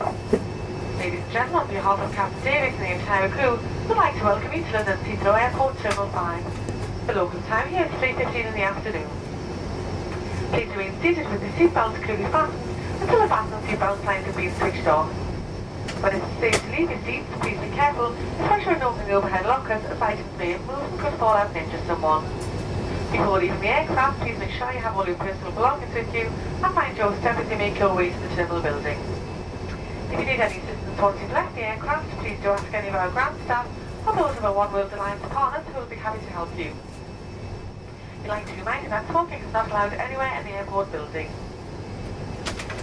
and gentlemen, on behalf of Captain Davis and the entire crew, we'd like to welcome you to London Heathrow Airport Terminal 5. The local time here is 3.15 in the afternoon. Please remain seated with the seatbelts clearly fastened until the fasten seatbelt signs have been switched off. When it's safe to leave your seats, please be careful, especially when opening the overhead lockers as items may move and could fall out and injure someone. Before leaving the aircraft, please make sure you have all your personal belongings with you and mind your step as you make your way to the terminal building. If you need any assistance once you've left the aircraft, please do ask any of our ground staff or those of our One World Alliance partners who will be happy to help you. We'd like to remind you that smoking is not allowed anywhere in the airport building.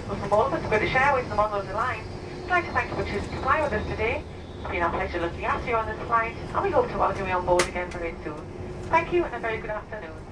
Well, from all of us British Airways and One World Alliance, we'd like to thank you for choosing to fly with us today. It's been our pleasure looking after you on this flight, and we hope to welcome you on board again very soon. Thank you and a very good afternoon.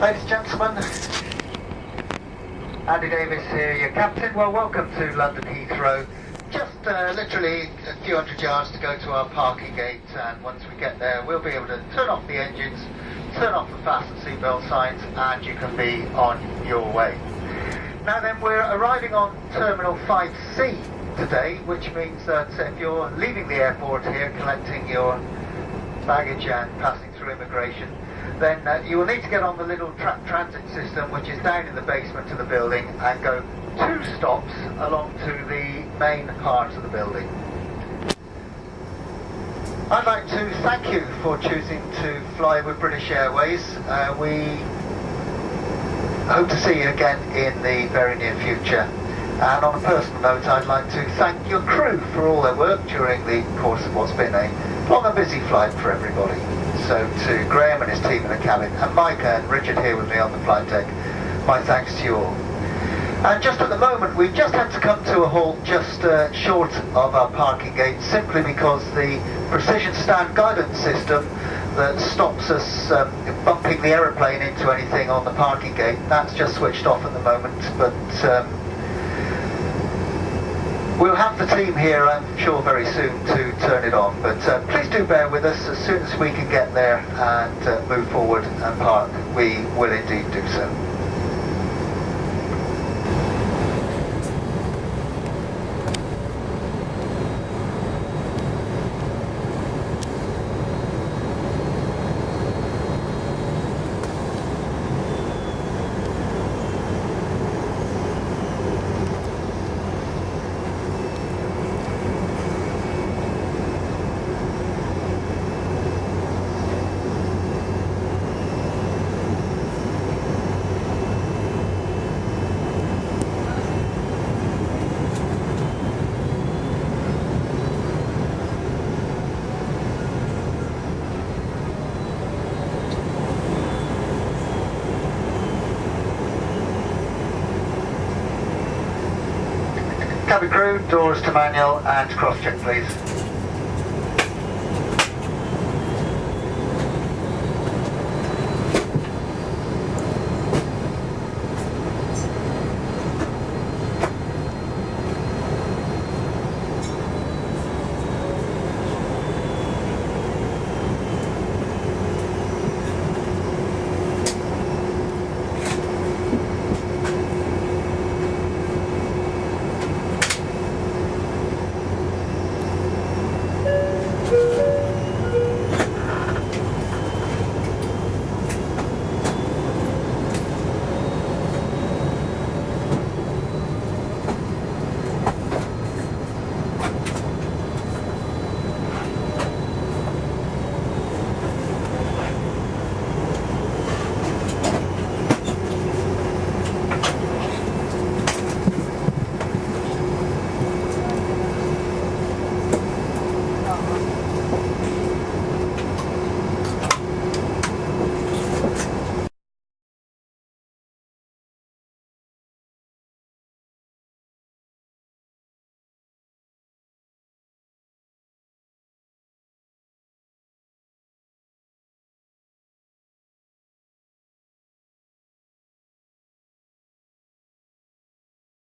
Ladies and gentlemen, Andy Davis here, your captain. Well, welcome to London Heathrow. Just uh, literally a few hundred yards to go to our parking gate, and once we get there, we'll be able to turn off the engines, turn off the fasten seatbelt signs, and you can be on your way. Now then, we're arriving on Terminal 5C today, which means that if you're leaving the airport here, collecting your baggage and passing through immigration, then uh, you will need to get on the little tra transit system which is down in the basement of the building and go two stops along to the main part of the building. I'd like to thank you for choosing to fly with British Airways. Uh, we hope to see you again in the very near future. And on a personal note, I'd like to thank your crew for all their work during the course of what's been a long and busy flight for everybody. So to Graham and his team in the cabin, and Micah and Richard here with me on the flight deck, my thanks to you all. And just at the moment, we've just had to come to a halt just uh, short of our parking gate, simply because the precision stand guidance system that stops us um, bumping the aeroplane into anything on the parking gate, that's just switched off at the moment, but um, We'll have the team here, I'm sure, very soon to turn it on. But uh, please do bear with us. As soon as we can get there and uh, move forward and park, we will indeed do so. Cabin crew, doors to manual and cross check please.